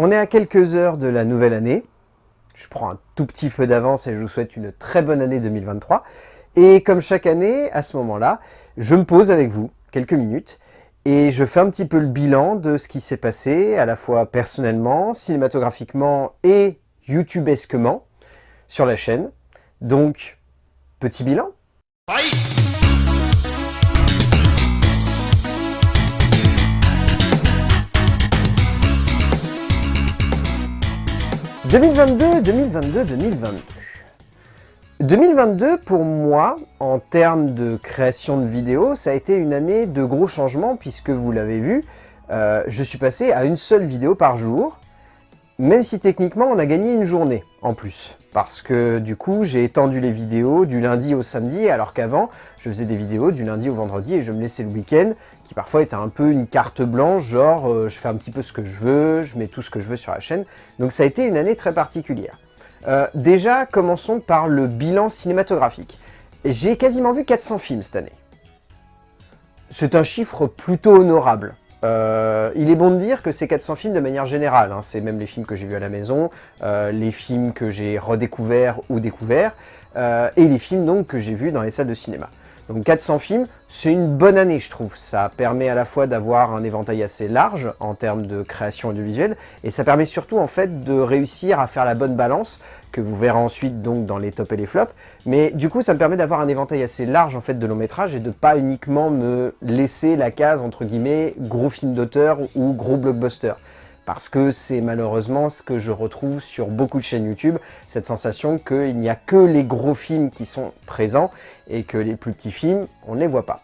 On est à quelques heures de la nouvelle année. Je prends un tout petit peu d'avance et je vous souhaite une très bonne année 2023. Et comme chaque année, à ce moment-là, je me pose avec vous quelques minutes et je fais un petit peu le bilan de ce qui s'est passé, à la fois personnellement, cinématographiquement et youtubesquement sur la chaîne. Donc, petit bilan. 2022, 2022, 2022. 2022, pour moi, en termes de création de vidéos, ça a été une année de gros changements, puisque vous l'avez vu, euh, je suis passé à une seule vidéo par jour, même si techniquement on a gagné une journée en plus. Parce que du coup, j'ai étendu les vidéos du lundi au samedi, alors qu'avant, je faisais des vidéos du lundi au vendredi et je me laissais le week-end, qui parfois était un peu une carte blanche, genre euh, je fais un petit peu ce que je veux, je mets tout ce que je veux sur la chaîne. Donc ça a été une année très particulière. Euh, déjà, commençons par le bilan cinématographique. J'ai quasiment vu 400 films cette année. C'est un chiffre plutôt honorable. Euh, il est bon de dire que c'est 400 films de manière générale, hein. c'est même les films que j'ai vus à la maison, euh, les films que j'ai redécouverts ou découverts, euh, et les films donc que j'ai vus dans les salles de cinéma. Donc 400 films, c'est une bonne année je trouve. Ça permet à la fois d'avoir un éventail assez large en termes de création audiovisuelle, et ça permet surtout en fait de réussir à faire la bonne balance, que vous verrez ensuite donc dans les tops et les flops. Mais du coup ça me permet d'avoir un éventail assez large en fait de long métrage et de pas uniquement me laisser la case entre guillemets gros film d'auteur ou gros blockbuster parce que c'est malheureusement ce que je retrouve sur beaucoup de chaînes YouTube, cette sensation qu'il n'y a que les gros films qui sont présents et que les plus petits films, on ne les voit pas.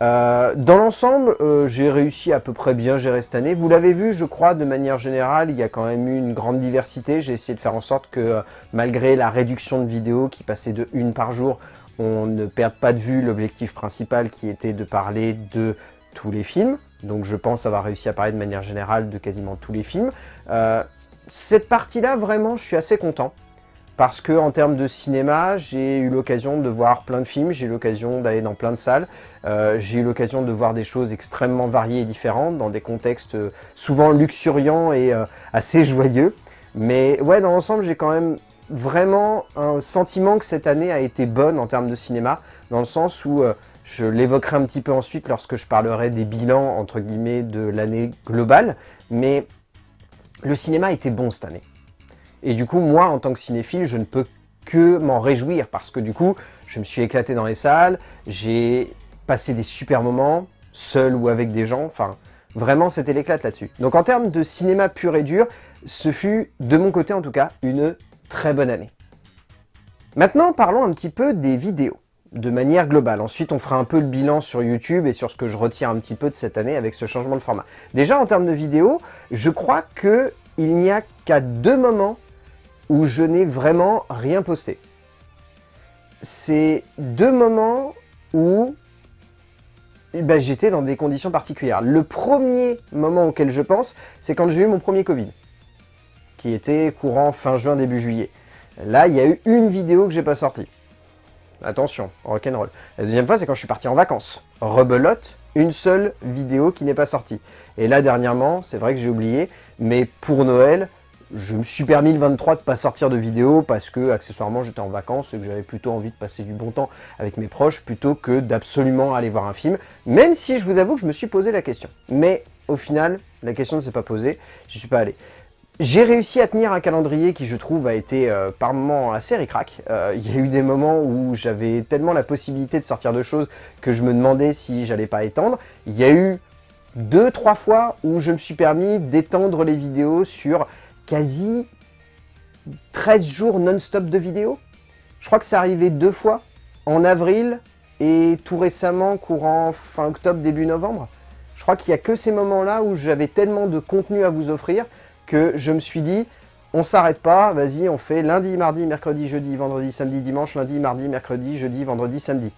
Euh, dans l'ensemble, euh, j'ai réussi à peu près bien gérer cette année. Vous l'avez vu, je crois, de manière générale, il y a quand même eu une grande diversité. J'ai essayé de faire en sorte que, euh, malgré la réduction de vidéos qui passait de une par jour, on ne perde pas de vue l'objectif principal qui était de parler de tous les films. Donc je pense avoir réussi à parler de manière générale de quasiment tous les films. Euh, cette partie-là, vraiment, je suis assez content. Parce que en termes de cinéma, j'ai eu l'occasion de voir plein de films, j'ai eu l'occasion d'aller dans plein de salles, euh, j'ai eu l'occasion de voir des choses extrêmement variées et différentes, dans des contextes euh, souvent luxuriants et assez joyeux. Mais ouais, dans l'ensemble, j'ai quand même vraiment un sentiment que cette année a été bonne en termes de cinéma, dans le sens où je l'évoquerai un petit peu ensuite lorsque je parlerai des bilans, entre guillemets, de l'année globale. Mais le cinéma était bon cette année. Et du coup, moi, en tant que cinéphile, je ne peux que m'en réjouir parce que du coup, je me suis éclaté dans les salles, j'ai passé des super moments, seul ou avec des gens, enfin, vraiment, c'était l'éclate là-dessus. Donc en termes de cinéma pur et dur, ce fut, de mon côté en tout cas, une très bonne année. Maintenant, parlons un petit peu des vidéos de manière globale. Ensuite, on fera un peu le bilan sur YouTube et sur ce que je retire un petit peu de cette année avec ce changement de format. Déjà, en termes de vidéo, je crois qu'il n'y a qu'à deux moments où je n'ai vraiment rien posté. C'est deux moments où eh ben, j'étais dans des conditions particulières. Le premier moment auquel je pense, c'est quand j'ai eu mon premier Covid, qui était courant fin juin, début juillet. Là, il y a eu une vidéo que j'ai pas sortie. Attention, rock'n'roll. La deuxième fois, c'est quand je suis parti en vacances. Rebelote, une seule vidéo qui n'est pas sortie. Et là, dernièrement, c'est vrai que j'ai oublié, mais pour Noël, je me suis permis le 23 de pas sortir de vidéo parce que, accessoirement, j'étais en vacances et que j'avais plutôt envie de passer du bon temps avec mes proches plutôt que d'absolument aller voir un film, même si je vous avoue que je me suis posé la question. Mais au final, la question ne s'est pas posée, je suis pas allé. J'ai réussi à tenir un calendrier qui, je trouve, a été euh, par moments assez ricrac. Euh, il y a eu des moments où j'avais tellement la possibilité de sortir de choses que je me demandais si j'allais pas étendre. Il y a eu deux, trois fois où je me suis permis d'étendre les vidéos sur quasi 13 jours non-stop de vidéos. Je crois que c'est arrivé deux fois, en avril et tout récemment, courant fin octobre, début novembre. Je crois qu'il n'y a que ces moments-là où j'avais tellement de contenu à vous offrir que je me suis dit, on s'arrête pas, vas-y, on fait lundi, mardi, mercredi, jeudi, vendredi, samedi, dimanche, lundi, mardi, mercredi, jeudi, vendredi, samedi.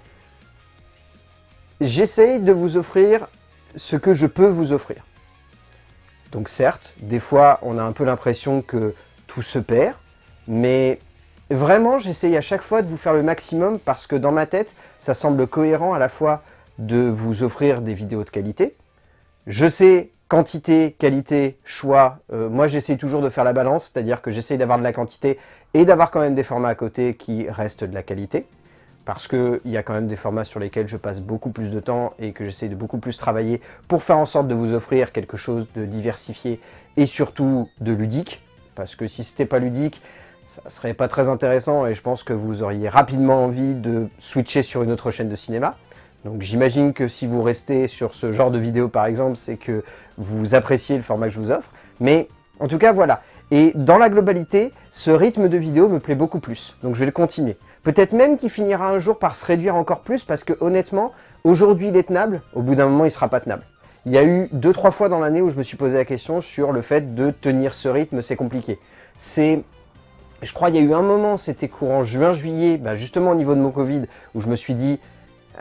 J'essaye de vous offrir ce que je peux vous offrir. Donc certes, des fois, on a un peu l'impression que tout se perd, mais vraiment, j'essaye à chaque fois de vous faire le maximum parce que dans ma tête, ça semble cohérent à la fois de vous offrir des vidéos de qualité. Je sais quantité, qualité, choix, euh, moi j'essaie toujours de faire la balance, c'est-à-dire que j'essaie d'avoir de la quantité et d'avoir quand même des formats à côté qui restent de la qualité, parce qu'il y a quand même des formats sur lesquels je passe beaucoup plus de temps et que j'essaie de beaucoup plus travailler pour faire en sorte de vous offrir quelque chose de diversifié et surtout de ludique, parce que si c'était pas ludique, ça serait pas très intéressant et je pense que vous auriez rapidement envie de switcher sur une autre chaîne de cinéma. Donc j'imagine que si vous restez sur ce genre de vidéo par exemple, c'est que vous appréciez le format que je vous offre. Mais en tout cas, voilà. Et dans la globalité, ce rythme de vidéo me plaît beaucoup plus. Donc je vais le continuer. Peut-être même qu'il finira un jour par se réduire encore plus parce que honnêtement, aujourd'hui il est tenable, au bout d'un moment il sera pas tenable. Il y a eu deux trois fois dans l'année où je me suis posé la question sur le fait de tenir ce rythme, c'est compliqué. C'est je crois qu'il y a eu un moment, c'était courant juin-juillet, bah, justement au niveau de mon Covid, où je me suis dit,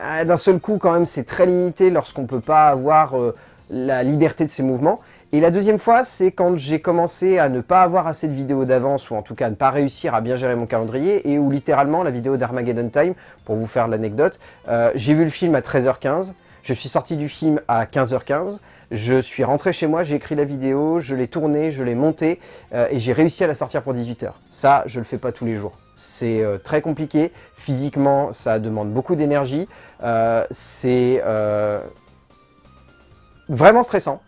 ah, d'un seul coup quand même c'est très limité lorsqu'on ne peut pas avoir euh, la liberté de ses mouvements. Et la deuxième fois, c'est quand j'ai commencé à ne pas avoir assez de vidéos d'avance, ou en tout cas à ne pas réussir à bien gérer mon calendrier, et où littéralement la vidéo d'Armageddon Time, pour vous faire l'anecdote, euh, j'ai vu le film à 13h15, je suis sorti du film à 15h15, je suis rentré chez moi, j'ai écrit la vidéo, je l'ai tournée, je l'ai montée, euh, et j'ai réussi à la sortir pour 18h. Ça, je le fais pas tous les jours. C'est euh, très compliqué, physiquement, ça demande beaucoup d'énergie, euh, c'est vraiment stressant,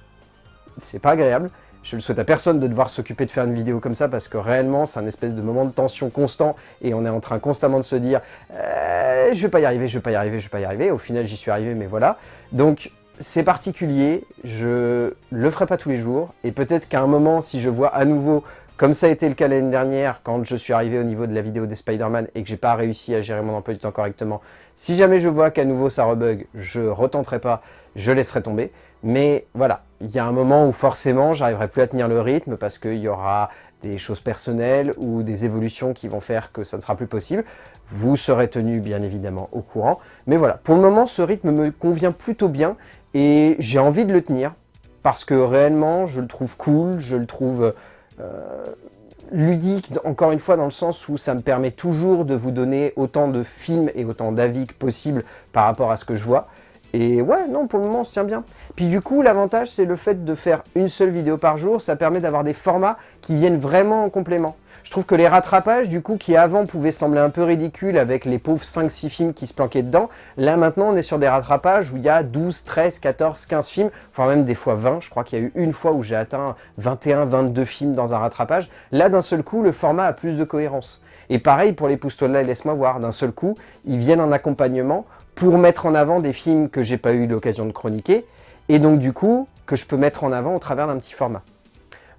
c'est pas agréable. Je ne souhaite à personne de devoir s'occuper de faire une vidéo comme ça parce que réellement c'est un espèce de moment de tension constant et on est en train constamment de se dire je vais pas y arriver, je vais pas y arriver, je vais pas y arriver. Au final j'y suis arrivé mais voilà. Donc c'est particulier, je le ferai pas tous les jours, et peut-être qu'à un moment, si je vois à nouveau, comme ça a été le cas l'année dernière, quand je suis arrivé au niveau de la vidéo des Spider-Man et que j'ai pas réussi à gérer mon emploi du temps correctement, si jamais je vois qu'à nouveau ça rebug, je retenterai pas, je laisserai tomber. Mais voilà, il y a un moment où forcément j'arriverai plus à tenir le rythme parce qu'il y aura des choses personnelles ou des évolutions qui vont faire que ça ne sera plus possible. Vous serez tenu bien évidemment au courant. Mais voilà, pour le moment ce rythme me convient plutôt bien et j'ai envie de le tenir parce que réellement, je le trouve cool, je le trouve euh, ludique, encore une fois, dans le sens où ça me permet toujours de vous donner autant de films et autant d'avis que possible par rapport à ce que je vois. Et ouais, non, pour le moment, on se tient bien. Puis du coup, l'avantage, c'est le fait de faire une seule vidéo par jour, ça permet d'avoir des formats qui viennent vraiment en complément. Je trouve que les rattrapages, du coup, qui avant pouvaient sembler un peu ridicules avec les pauvres 5-6 films qui se planquaient dedans, là maintenant on est sur des rattrapages où il y a 12, 13, 14, 15 films, enfin même des fois 20, je crois qu'il y a eu une fois où j'ai atteint 21, 22 films dans un rattrapage. Là d'un seul coup, le format a plus de cohérence. Et pareil pour les là et Laisse-moi voir, d'un seul coup, ils viennent en accompagnement pour mettre en avant des films que j'ai pas eu l'occasion de chroniquer, et donc du coup, que je peux mettre en avant au travers d'un petit format.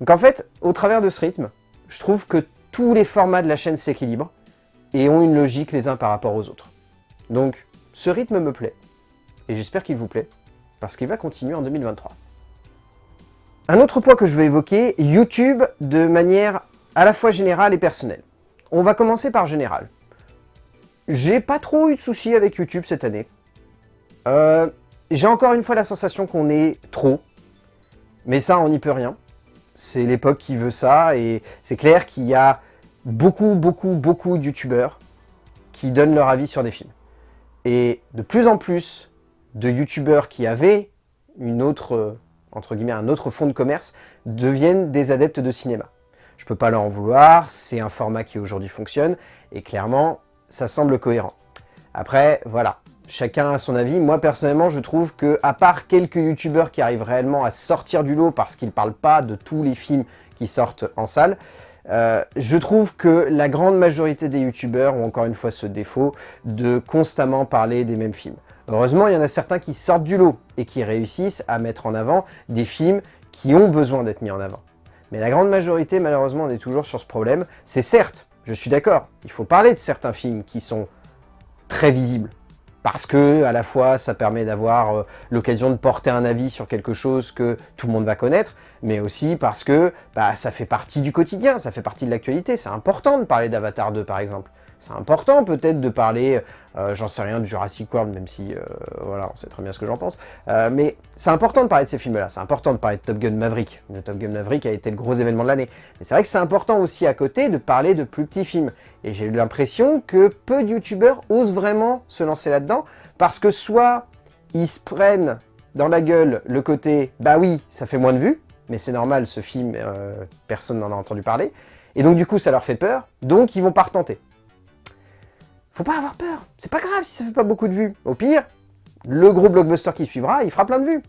Donc en fait, au travers de ce rythme, je trouve que tous les formats de la chaîne s'équilibrent et ont une logique les uns par rapport aux autres. Donc, ce rythme me plaît, et j'espère qu'il vous plaît, parce qu'il va continuer en 2023. Un autre point que je vais évoquer, YouTube de manière à la fois générale et personnelle. On va commencer par général. J'ai pas trop eu de soucis avec YouTube cette année. Euh, j'ai encore une fois la sensation qu'on est trop, mais ça on n'y peut rien c'est l'époque qui veut ça, et c'est clair qu'il y a beaucoup, beaucoup, beaucoup de youtubeurs qui donnent leur avis sur des films. Et de plus en plus de youtubeurs qui avaient une autre, entre guillemets, un autre fond de commerce deviennent des adeptes de cinéma. Je peux pas leur en vouloir, c'est un format qui aujourd'hui fonctionne, et clairement, ça semble cohérent. Après, voilà, chacun a son avis. Moi, personnellement, je trouve que, à part quelques youtubeurs qui arrivent réellement à sortir du lot parce qu'ils ne parlent pas de tous les films qui sortent en salle, euh, je trouve que la grande majorité des youtubeurs ont encore une fois ce défaut de constamment parler des mêmes films. Heureusement, il y en a certains qui sortent du lot et qui réussissent à mettre en avant des films qui ont besoin d'être mis en avant. Mais la grande majorité, malheureusement, on est toujours sur ce problème. C'est certes, je suis d'accord, il faut parler de certains films qui sont très visibles, parce que à la fois ça permet d'avoir euh, l'occasion de porter un avis sur quelque chose que tout le monde va connaître, mais aussi parce que bah, ça fait partie du quotidien, ça fait partie de l'actualité. C'est important de parler d'Avatar 2 par exemple. C'est important peut-être de parler, euh, j'en sais rien, de Jurassic World, même si, euh, voilà, on sait très bien ce que j'en pense. mais c'est important de parler de ces films-là, c'est important de parler de Top Gun Maverick. Le Top Gun Maverick a été le gros événement de l'année. Mais c'est vrai que c'est important aussi à côté de parler de plus petits films. Et j'ai eu l'impression que peu de youtubeurs osent vraiment se lancer là-dedans, parce que soit ils se prennent dans la gueule le côté « bah oui, ça fait moins de vues », mais c'est normal, ce film, euh, personne n'en a entendu parler, et donc du coup ça leur fait peur, donc ils vont pas retenter. Faut pas avoir peur, c'est pas grave si ça fait pas beaucoup de vues. Au pire, le gros blockbuster qui suivra, il fera plein de vues.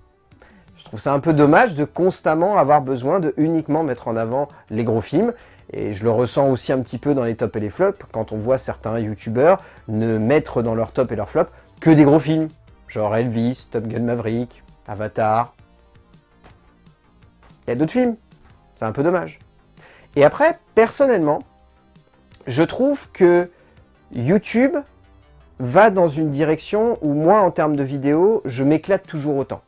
Je trouve ça un peu dommage de constamment avoir besoin de uniquement mettre en avant les gros films, et je le ressens aussi un petit peu dans les tops et les flops, quand on voit certains youtubeurs ne mettre dans leur top et leur flop que des gros films, genre Elvis, Top Gun Maverick, Avatar. Il y a d'autres films, c'est un peu dommage. Et après, personnellement, je trouve que YouTube va dans une direction où moi, en termes de vidéos, je m'éclate toujours autant.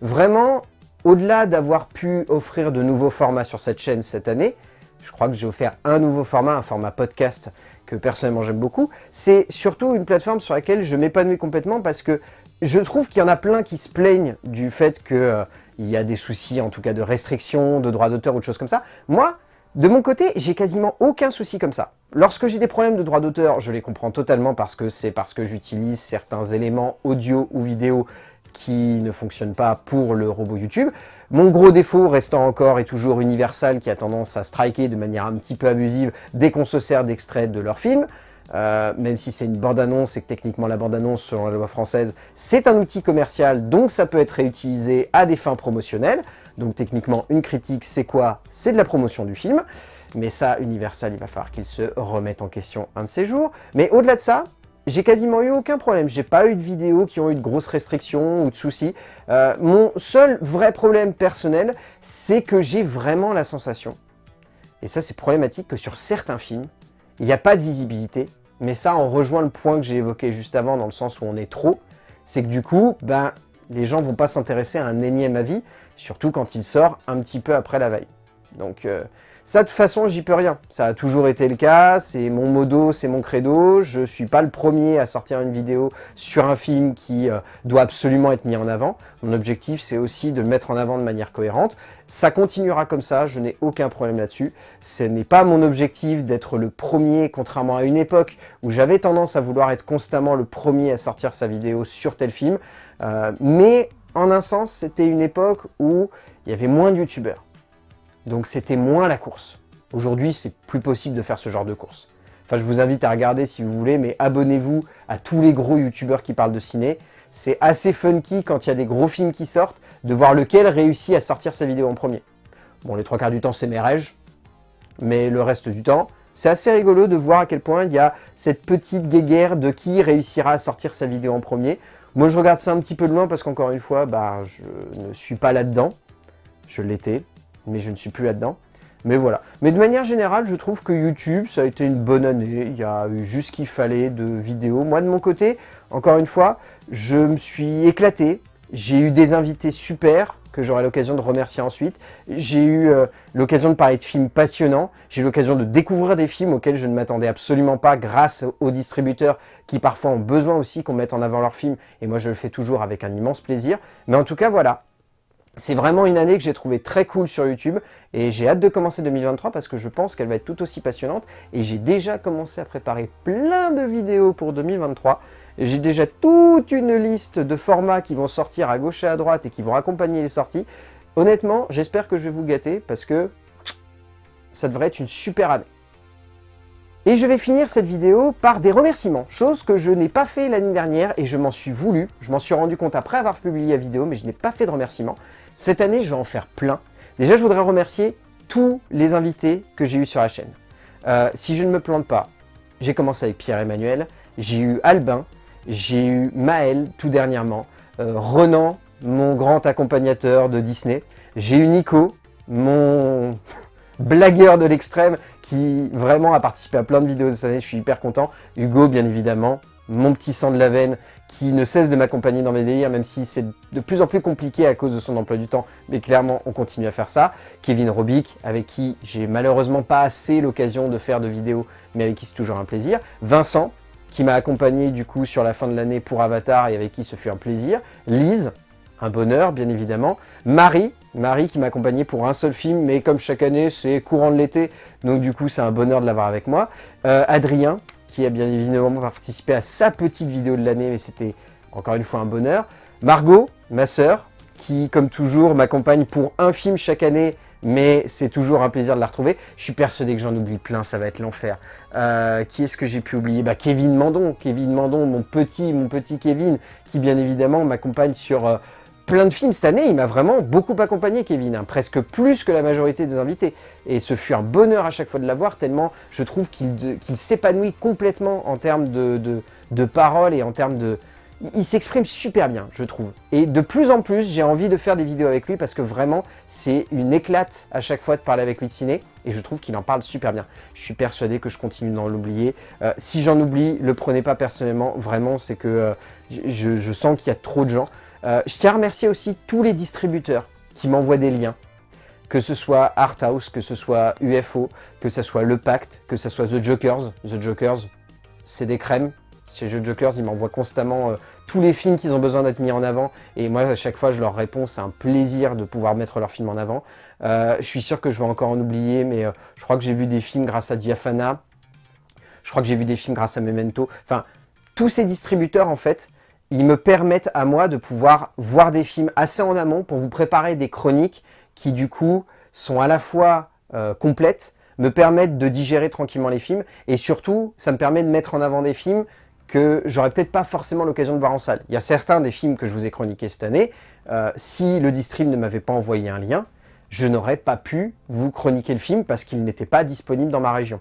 Vraiment, au-delà d'avoir pu offrir de nouveaux formats sur cette chaîne cette année, je crois que j'ai offert un nouveau format, un format podcast que personnellement j'aime beaucoup, c'est surtout une plateforme sur laquelle je m'épanouis complètement parce que je trouve qu'il y en a plein qui se plaignent du fait qu'il euh, y a des soucis, en tout cas de restrictions, de droits d'auteur ou de choses comme ça. Moi, de mon côté, j'ai quasiment aucun souci comme ça. Lorsque j'ai des problèmes de droits d'auteur, je les comprends totalement parce que c'est parce que j'utilise certains éléments audio ou vidéo qui ne fonctionnent pas pour le robot YouTube. Mon gros défaut restant encore et toujours Universal qui a tendance à striker de manière un petit peu abusive dès qu'on se sert d'extraits de leur film. Euh, même si c'est une bande-annonce et que techniquement la bande-annonce, selon la loi française, c'est un outil commercial, donc ça peut être réutilisé à des fins promotionnelles. Donc techniquement, une critique, c'est quoi? C'est de la promotion du film. Mais ça, Universal, il va falloir qu'il se remette en question un de ces jours. Mais au-delà de ça, j'ai quasiment eu aucun problème. J'ai pas eu de vidéos qui ont eu de grosses restrictions ou de soucis. Euh, mon seul vrai problème personnel, c'est que j'ai vraiment la sensation, et ça c'est problématique, que sur certains films, il n'y a pas de visibilité. Mais ça, on rejoint le point que j'ai évoqué juste avant, dans le sens où on est trop. C'est que du coup, ben, les gens vont pas s'intéresser à un énième avis, surtout quand il sort un petit peu après la veille. Donc, euh, ça, de toute façon, j'y peux rien. Ça a toujours été le cas, c'est mon modo, c'est mon credo. Je suis pas le premier à sortir une vidéo sur un film qui euh, doit absolument être mis en avant. Mon objectif, c'est aussi de le mettre en avant de manière cohérente. Ça continuera comme ça, je n'ai aucun problème là-dessus. Ce n'est pas mon objectif d'être le premier, contrairement à une époque où j'avais tendance à vouloir être constamment le premier à sortir sa vidéo sur tel film. Euh, mais en un sens, c'était une époque où il y avait moins de youtubeurs. Donc c'était moins la course. Aujourd'hui, c'est plus possible de faire ce genre de course. Enfin, je vous invite à regarder si vous voulez, mais abonnez-vous à tous les gros youtubeurs qui parlent de ciné. C'est assez funky quand il y a des gros films qui sortent, de voir lequel réussit à sortir sa vidéo en premier. Bon, les trois quarts du temps, c'est mes rêges, mais le reste du temps, c'est assez rigolo de voir à quel point il y a cette petite guéguerre de qui réussira à sortir sa vidéo en premier. Moi, je regarde ça un petit peu de loin parce qu'encore une fois, bah, je ne suis pas là-dedans. Je l'étais, mais je ne suis plus là-dedans. Mais voilà. Mais de manière générale, je trouve que YouTube, ça a été une bonne année. Il y a eu juste ce qu'il fallait de vidéos. Moi, de mon côté, encore une fois, je me suis éclaté. J'ai eu des invités super que j'aurai l'occasion de remercier ensuite. J'ai eu euh, l'occasion de parler de films passionnants. J'ai eu l'occasion de découvrir des films auxquels je ne m'attendais absolument pas grâce aux distributeurs qui parfois ont besoin aussi qu'on mette en avant leurs films. Et moi, je le fais toujours avec un immense plaisir. Mais en tout cas, voilà. C'est vraiment une année que j'ai trouvé très cool sur YouTube et j'ai hâte de commencer 2023 parce que je pense qu'elle va être tout aussi passionnante et j'ai déjà commencé à préparer plein de vidéos pour 2023. J'ai déjà toute une liste de formats qui vont sortir à gauche et à droite et qui vont accompagner les sorties. Honnêtement, j'espère que je vais vous gâter parce que ça devrait être une super année. Et je vais finir cette vidéo par des remerciements, chose que je n'ai pas fait l'année dernière et je m'en suis voulu. Je m'en suis rendu compte après avoir publié la vidéo, mais je n'ai pas fait de remerciements. Cette année, je vais en faire plein. Déjà, je voudrais remercier tous les invités que j'ai eu sur la chaîne. Euh, si je ne me plante pas, j'ai commencé avec Pierre-Emmanuel, j'ai eu Albin, j'ai eu Maël tout dernièrement, euh, Renan, mon grand accompagnateur de Disney, j'ai eu Nico, mon blagueur de l'extrême qui vraiment a participé à plein de vidéos cette année, je suis hyper content. Hugo, bien évidemment, mon petit sang de la veine, qui ne cesse de m'accompagner dans mes délires, même si c'est de plus en plus compliqué à cause de son emploi du temps, mais clairement, on continue à faire ça. Kevin Robic, avec qui j'ai malheureusement pas assez l'occasion de faire de vidéos, mais avec qui c'est toujours un plaisir. Vincent, qui m'a accompagné du coup sur la fin de l'année pour Avatar et avec qui ce fut un plaisir. Lise, un bonheur bien évidemment. Marie, Marie qui m'a accompagné pour un seul film, mais comme chaque année c'est courant de l'été, donc du coup c'est un bonheur de l'avoir avec moi. Euh, Adrien, qui a bien évidemment participé à sa petite vidéo de l'année, mais c'était encore une fois un bonheur. Margot, ma sœur, qui, comme toujours, m'accompagne pour un film chaque année, mais c'est toujours un plaisir de la retrouver. Je suis persuadé que j'en oublie plein, ça va être l'enfer. Euh, qui est-ce que j'ai pu oublier? Bah, Kevin Mandon, Kevin Mandon, mon petit, mon petit Kevin, qui bien évidemment m'accompagne sur euh, plein de films cette année. Il m'a vraiment beaucoup accompagné, Kevin, hein, presque plus que la majorité des invités. Et ce fut un bonheur à chaque fois de l'avoir, tellement je trouve qu'il s'épanouit complètement en termes de, de, de paroles et en termes de, il s'exprime super bien, je trouve. Et de plus en plus, j'ai envie de faire des vidéos avec lui parce que vraiment, c'est une éclate à chaque fois de parler avec lui de ciné et je trouve qu'il en parle super bien. Je suis persuadé que je continue d'en l'oublier. Euh, si j'en oublie, le prenez pas personnellement, vraiment, c'est que euh, je, sens qu'il y a trop de gens. Euh, je tiens à remercier aussi tous les distributeurs qui m'envoient des liens, que ce soit Arthouse, que ce soit UFO, que ce soit Le Pacte, que ce soit The Jokers. The Jokers, c'est des crèmes, chez Jeux Jokers, ils m'envoient constamment tous les films qu'ils ont besoin d'être mis en avant. Et moi, à chaque fois, je leur réponds, c'est un plaisir de pouvoir mettre leurs films en avant. Euh, je suis sûr que je vais encore en oublier, mais euh, je crois que j'ai vu des films grâce à Diafana. Je crois que j'ai vu des films grâce à Memento. Enfin, tous ces distributeurs, en fait, ils me permettent à moi de pouvoir voir des films assez en amont pour vous préparer des chroniques qui, du coup, sont à la fois complètes, me permettent de digérer tranquillement les films, et surtout, ça me permet de mettre en avant des films que j'aurais peut-être pas forcément l'occasion de voir en salle. Il y a certains des films que je vous ai chroniqués cette année, euh, si le distrib ne m'avait pas envoyé un lien, je n'aurais pas pu vous chroniquer le film parce qu'il n'était pas disponible dans ma région.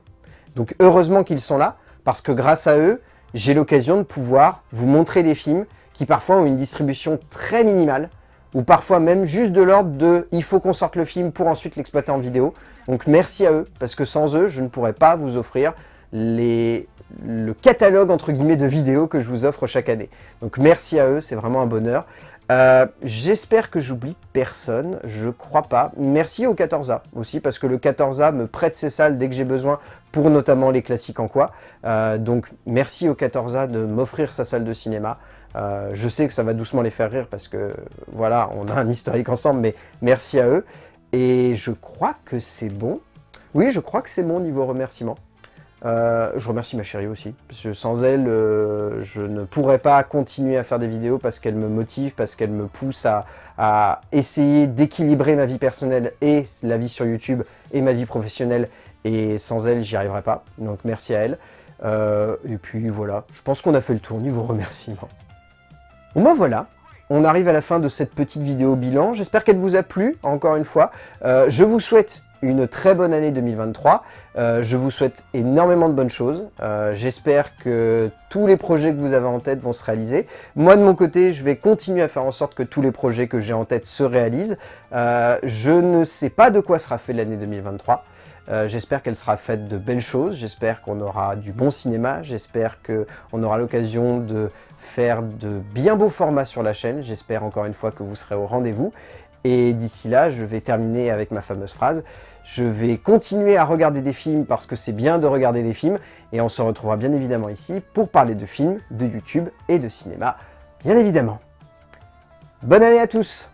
Donc heureusement qu'ils sont là, parce que grâce à eux, j'ai l'occasion de pouvoir vous montrer des films qui parfois ont une distribution très minimale, ou parfois même juste de l'ordre de « il faut qu'on sorte le film pour ensuite l'exploiter en vidéo ». Donc merci à eux, parce que sans eux, je ne pourrais pas vous offrir les le catalogue entre guillemets de vidéos que je vous offre chaque année. Donc merci à eux, c'est vraiment un bonheur. Euh, j'espère que j'oublie personne, je crois pas. Merci au 14A aussi, parce que le 14A me prête ses salles dès que j'ai besoin, pour notamment les classiques en quoi. Euh, donc merci au 14A de m'offrir sa salle de cinéma. Euh, je sais que ça va doucement les faire rire, parce que voilà, on a un historique ensemble, mais merci à eux. Et je crois que c'est bon. Oui, je crois que c'est bon niveau remerciement. Euh, je remercie ma chérie aussi, parce que sans elle, euh, je ne pourrais pas continuer à faire des vidéos parce qu'elle me motive, parce qu'elle me pousse à, essayer d'équilibrer ma vie personnelle et la vie sur YouTube et ma vie professionnelle. Et sans elle, j'y arriverais pas. Donc merci à elle. Euh, et puis voilà, je pense qu'on a fait le tour niveau remerciements. Bon ben voilà, on arrive à la fin de cette petite vidéo bilan. J'espère qu'elle vous a plu, encore une fois. je vous souhaite une très bonne année 2023. Euh, je vous souhaite énormément de bonnes choses. Euh, j'espère que tous les projets que vous avez en tête vont se réaliser. Moi, de mon côté, je vais continuer à faire en sorte que tous les projets que j'ai en tête se réalisent. Euh, je ne sais pas de quoi sera fait l'année 2023. j'espère qu'elle sera faite de belles choses, j'espère qu'on aura du bon cinéma, j'espère qu'on aura l'occasion de faire de bien beaux formats sur la chaîne, j'espère encore une fois que vous serez au rendez-vous. Et d'ici là, je vais terminer avec ma fameuse phrase. Je vais continuer à regarder des films parce que c'est bien de regarder des films. Et on se retrouvera bien évidemment ici pour parler de films, de YouTube et de cinéma, bien évidemment. Bonne année à tous